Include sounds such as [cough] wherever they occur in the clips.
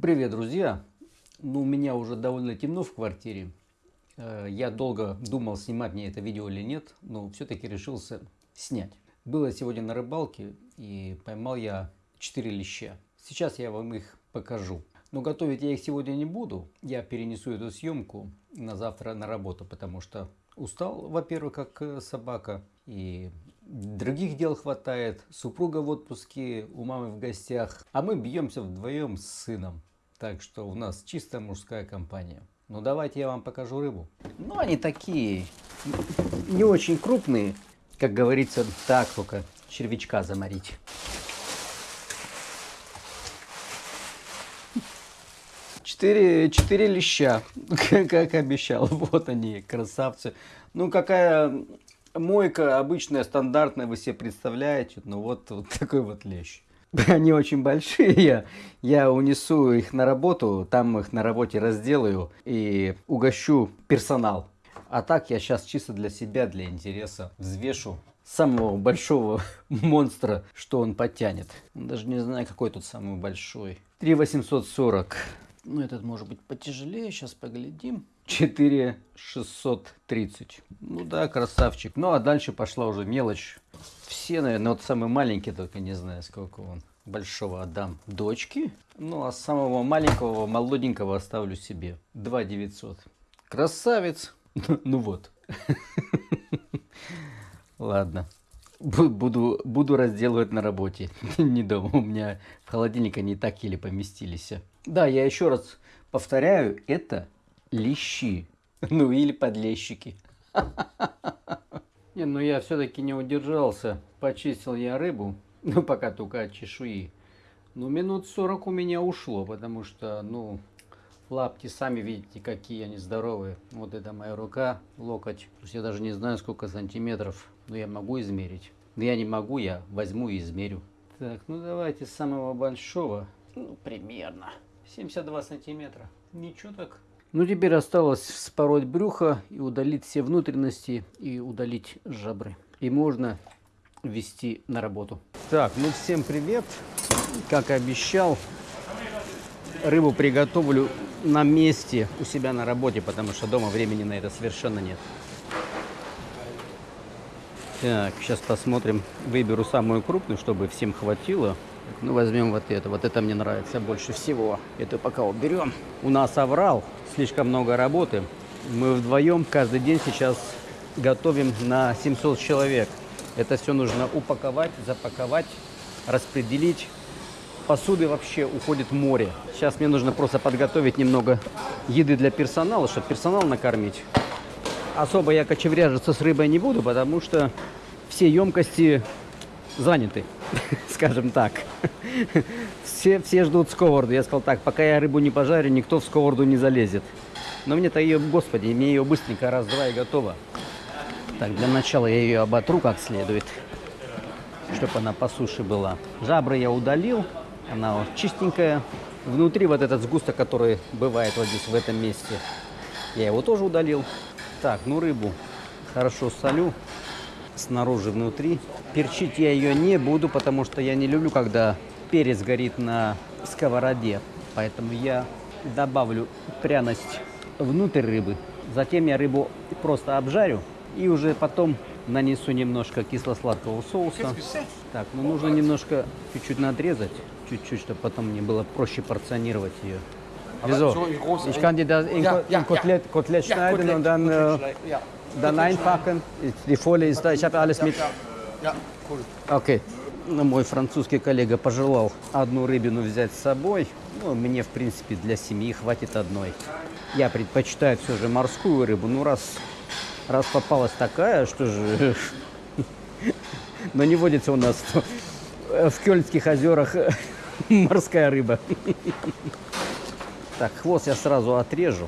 Привет, друзья! Ну, у меня уже довольно темно в квартире. Э, я долго думал, снимать мне это видео или нет, но все-таки решился снять. Было сегодня на рыбалке и поймал я 4 леща. Сейчас я вам их покажу. Но готовить я их сегодня не буду. Я перенесу эту съемку на завтра на работу, потому что устал, во-первых, как э, собака. И других дел хватает. Супруга в отпуске, у мамы в гостях. А мы бьемся вдвоем с сыном. Так что у нас чисто мужская компания. Ну давайте я вам покажу рыбу. Ну они такие, не очень крупные. Как говорится, так только червячка заморить. Четыре, четыре леща, [laughs] как обещал. Вот они, красавцы. Ну, какая мойка обычная, стандартная, вы себе представляете. Ну вот, вот такой вот лещ. [laughs] Они очень большие, я, унесу их на работу, там их на работе разделаю и угощу персонал. А так я сейчас чисто для себя, для интереса взвешу самого большого [laughs] монстра, что он потянет. Даже не знаю, какой тут самый большой. 3840. Ну, этот может быть потяжелее, сейчас поглядим. 4630. Ну да, красавчик. Ну а дальше пошла уже мелочь. Все, наверное, вот самый маленький, только не знаю, сколько он. Большого отдам дочке. Ну а самого маленького, молоденького оставлю себе. 2 900. Красавец. [laughs] Ну вот. [laughs] Ладно. Буду, буду разделывать на работе. [laughs] Не дома. У меня в холодильнике они так еле поместились. Да, я еще раз повторяю, это лещи. [laughs] Ну или подлещики. [laughs] Не, ну я все-таки не удержался. Почистил я рыбу. Ну пока только от чешуи. Ну минут 40 у меня ушло, потому что, ну, лапти сами видите, какие они здоровые. Вот это моя рука, локоть. Я даже не знаю, сколько сантиметров. Но я могу измерить. Но я не могу, я возьму и измерю. Так, ну давайте с самого большого. Ну, примерно. 72 сантиметра. Ничего так. Ну, теперь осталось вспороть брюхо и удалить все внутренности и удалить жабры. И можно вести на работу. Так, ну всем привет. Как и обещал, рыбу приготовлю на месте у себя на работе, потому что дома времени на это совершенно нет. Так, сейчас посмотрим. Выберу самую крупную, чтобы всем хватило. Ну, возьмем вот это. Вот это мне нравится больше всего. Это пока уберем. У нас оврал. Слишком много работы. Мы вдвоем каждый день сейчас готовим на 700 человек. Это все нужно упаковать, запаковать, распределить. Посуды вообще уходит в море. Сейчас мне нужно просто подготовить немного еды для персонала, чтобы персонал накормить. Особо я кочевряжиться с рыбой не буду, потому что все емкости заняты, [laughs] скажем так. Все, все ждут сковороду. Я сказал так, пока я рыбу не пожарю, никто в сковороду не залезет. Но мне-то ее, господи, мне ее быстренько раз-два и готово. Так, для начала я ее оботру как следует, чтобы она по суше была. Жабры я удалил, она чистенькая. Внутри вот этот сгусток, который бывает вот здесь, в этом месте, я его тоже удалил. Так, ну рыбу хорошо солю снаружи, внутри. Перчить я ее не буду, потому что я не люблю, когда перец горит на сковороде. Поэтому я добавлю пряность внутрь рыбы. Затем я рыбу просто обжарю и уже потом нанесу немножко кисло-сладкого соуса. Так, ну нужно немножко чуть-чуть надрезать, чуть-чуть, чтобы потом мне было проще порционировать ее. Wieso? Ich kann dir das in, in Kotelett, Kotelett schneiden und dann äh, dann einpacken. Die Folie ist da, ich habe alles mit. Ja, cool. Окей. Ну, мой французский коллега пожелал одну рыбину взять с собой. Ну, мне, в принципе, для семьи хватит одной. Я предпочитаю все же морскую рыбу. Ну, раз, раз попалась такая, что же... [laughs] Но не водится у нас в Кёльнских озерах [laughs] морская рыба. [laughs] Так, хвост я сразу отрежу.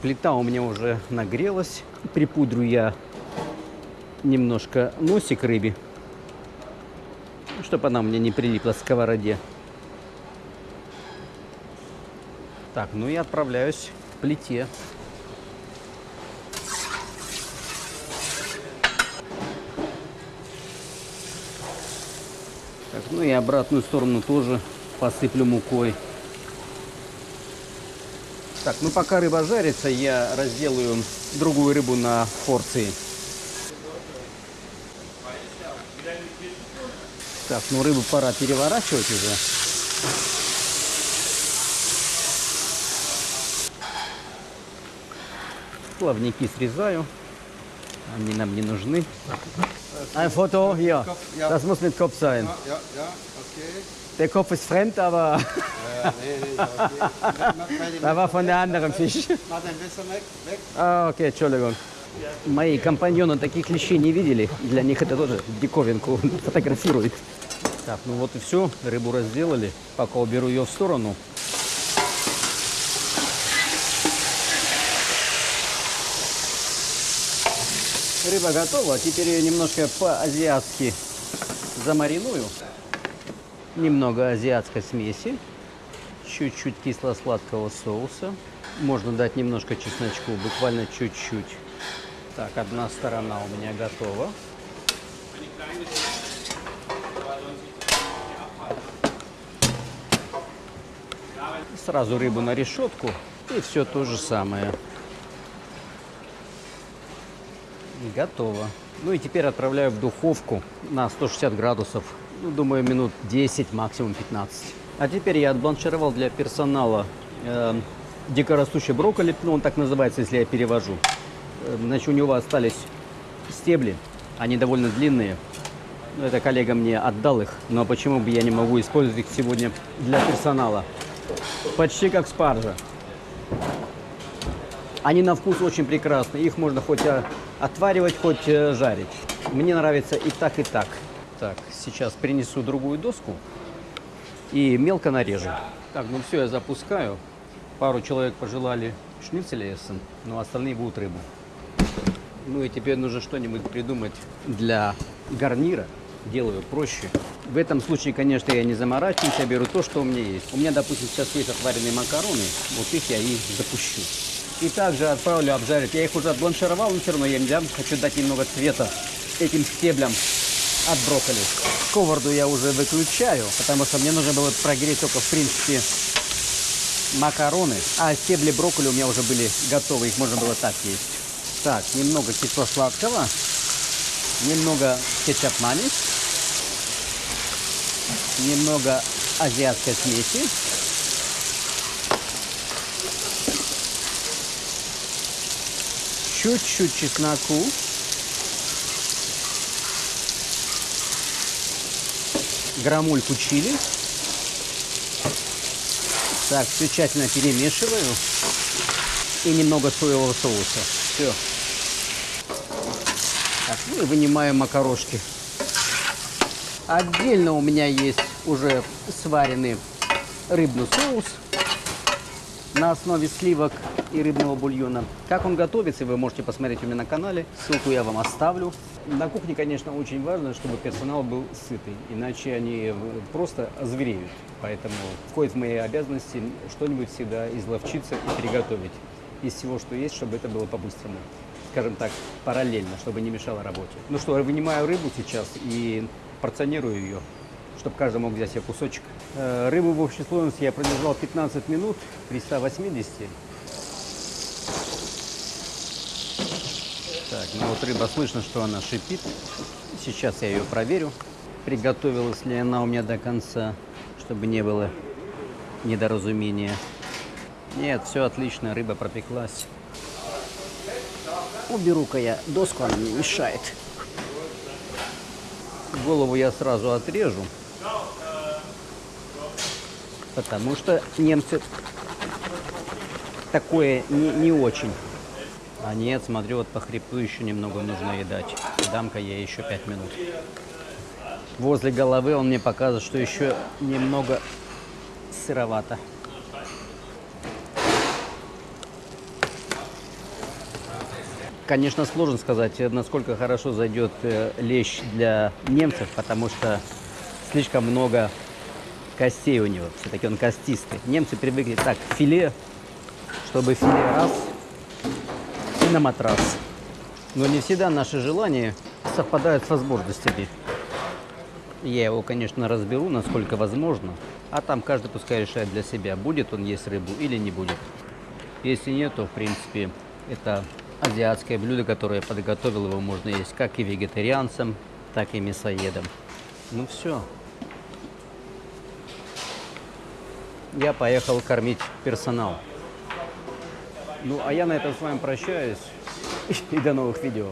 Плита у меня уже нагрелась. Припудрю я немножко носик рыбе, чтобы она мне не прилипла к сковороде. Так, ну и отправляюсь к плите. Так, ну и обратную сторону тоже посыплю мукой. Так, ну пока рыба жарится, я разделаю другую рыбу на порции. Так, ну рыбу пора переворачивать уже. Плавники срезаю. Они нам не нужны. Ein Foto hier. Das muss mit Kopf sein. Ja, ja, okay. Der Kopf ist fremd, aber okay. Da war von der anderen Fisch. А, окей, Entschuldigung. Мои компаньоны таких клещей не видели. Для них это тоже диковинку фотографирует. Так, ну вот и все. Рыбу разделали. Пока уберу ее в сторону. Рыба готова. Теперь ее немножко по-азиатски замариную. Немного азиатской смеси. Чуть-чуть кисло-сладкого соуса. Можно дать немножко чесночку, буквально чуть-чуть. Так, одна сторона у меня готова. Сразу рыбу на решетку и все то же самое. Готово. Ну и теперь отправляю в духовку на 160 градусов. Ну, думаю, минут 10, максимум 15. А теперь я отбланшировал для персонала э, дикорастущий брокколи, ну он так называется, если я перевожу. Э, Значит, у него остались стебли, они довольно длинные. Ну, это коллега мне отдал их, но почему бы я не могу использовать их сегодня для персонала? Почти как спаржа. Они на вкус очень прекрасные. Их можно хоть э, отваривать, хоть э, жарить. Мне нравится и так, и так. Так, сейчас принесу другую доску и мелко нарежу. Так, ну все, я запускаю. Пару человек пожелали шницеля эссен, но остальные будут рыбу. Ну и теперь нужно что-нибудь придумать для гарнира. Делаю проще. В этом случае, конечно, я не заморачиваюсь, я беру то, что у меня есть. У меня, допустим, сейчас есть отваренные макароны, вот их я и запущу. И также отправлю обжарить. Я их уже отбланшировал, но все равно я им дам. Хочу дать немного цвета этим стеблям от брокколи. Сковороду я уже выключаю, потому что мне нужно было прогреть только, в принципе, макароны. А стебли брокколи у меня уже были готовы, их можно было так есть. Так, немного кисло-сладкого, немного кетчуп манис, немного азиатской смеси. Чуть-чуть чесноку. Грамульку чили. Так, все тщательно перемешиваю. И немного соевого соуса. Все. Так, ну и вынимаю макарошки. Отдельно у меня есть уже сваренный рыбный соус на основе сливок и рыбного бульона. Как он готовится, вы можете посмотреть у меня на канале. Ссылку я вам оставлю. На кухне, конечно, очень важно, чтобы персонал был сытый, иначе они просто озвереют. Поэтому входит в мои обязанности что-нибудь всегда изловчиться и приготовить из всего, что есть, чтобы это было по-быстрому. Скажем так, параллельно, чтобы не мешало работе. Ну что, вынимаю рыбу сейчас и порционирую ее, чтобы каждый мог взять себе кусочек. Э, Рыбу в общей сложности я продержал 15 минут при 180. Так, ну вот рыба слышно, что она шипит. Сейчас я ее проверю. Приготовилась ли она у меня до конца, чтобы не было недоразумения. Нет, все отлично, рыба пропеклась. Уберу-ка я доску, она мне мешает. Голову я сразу отрежу. Потому что немцы такое не, не очень. А нет, смотрю, вот по хребту еще немного нужно едать. Дам-ка я еще 5 минут. Возле головы он мне показывает, что еще немного сыровато. Конечно, сложно сказать, насколько хорошо зайдет э, лещ для немцев, потому что слишком много костей у него. Все-таки он костистый. Немцы привыкли так, филе, чтобы филе раз и на матрас. Но не всегда наши желания совпадают с возможностями. Я его, конечно, разберу, насколько возможно. А там каждый пускай решает для себя, будет он есть рыбу или не будет. Если нет, то, в принципе, это азиатское блюдо, которое я подготовил. Его можно есть как и вегетарианцам, так и мясоедам. Ну все. Я поехал кормить персонал. Ну, а я на этом с вами прощаюсь. [laughs] И до новых видео.